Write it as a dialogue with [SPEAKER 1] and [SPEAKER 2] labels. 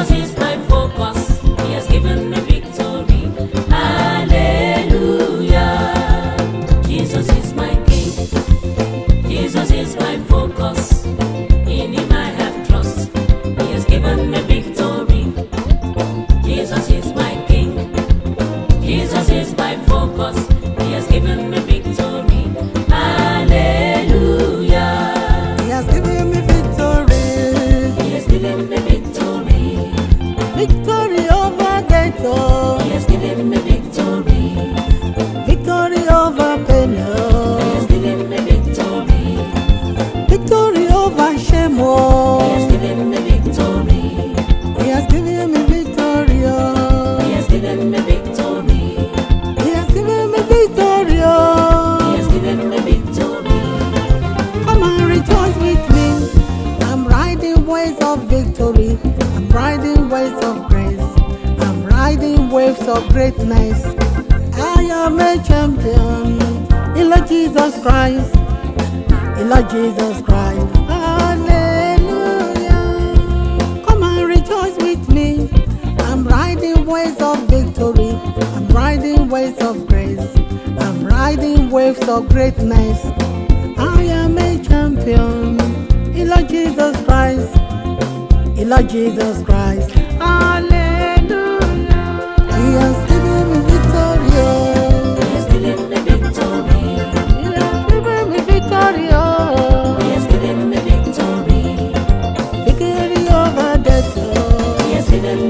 [SPEAKER 1] dosis victory
[SPEAKER 2] over death. Oh.
[SPEAKER 1] victory.
[SPEAKER 2] I'm riding waves of grace. I'm riding waves of greatness. I am a champion. In Lord Jesus Christ. In Lord Jesus Christ. Hallelujah. Come and rejoice with me. I'm riding waves of victory. I'm riding waves of grace. I'm riding waves of greatness. I am a champion. In Lord Jesus Christ the Lord Jesus Christ. Hallelujah. He has given me victory.
[SPEAKER 1] He has given me victory.
[SPEAKER 2] He has given me victory.
[SPEAKER 1] Victory.
[SPEAKER 2] Over death. He has given